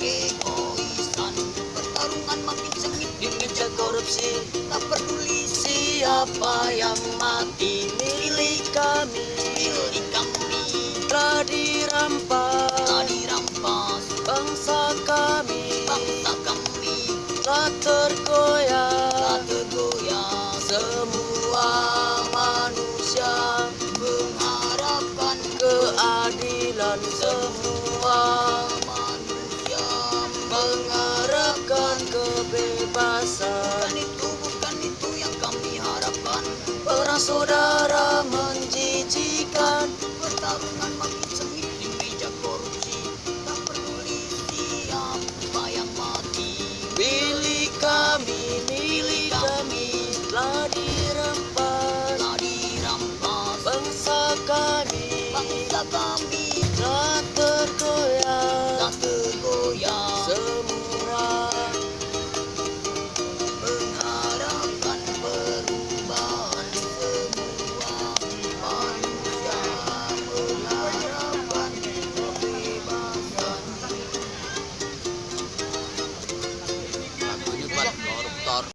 keegoisan Pertarungan makin sengit di meja korupsi Tak peduli siapa yang mati Milik kami Milik kami telah dirampas Telah dirampas bangsa kami Bangsa kami telah tergoyah Tak tergoyah semua mengarahkan kebebasan. Bukan itu bukan itu yang kami harapkan. Perang saudara menjijikan. Pertarungan makin sengit di meja korupsi. Tak peduli siapa yang mati. Milik kami milik kami. telah dirampas telah dirampas bangsa kami. Bangsa kami.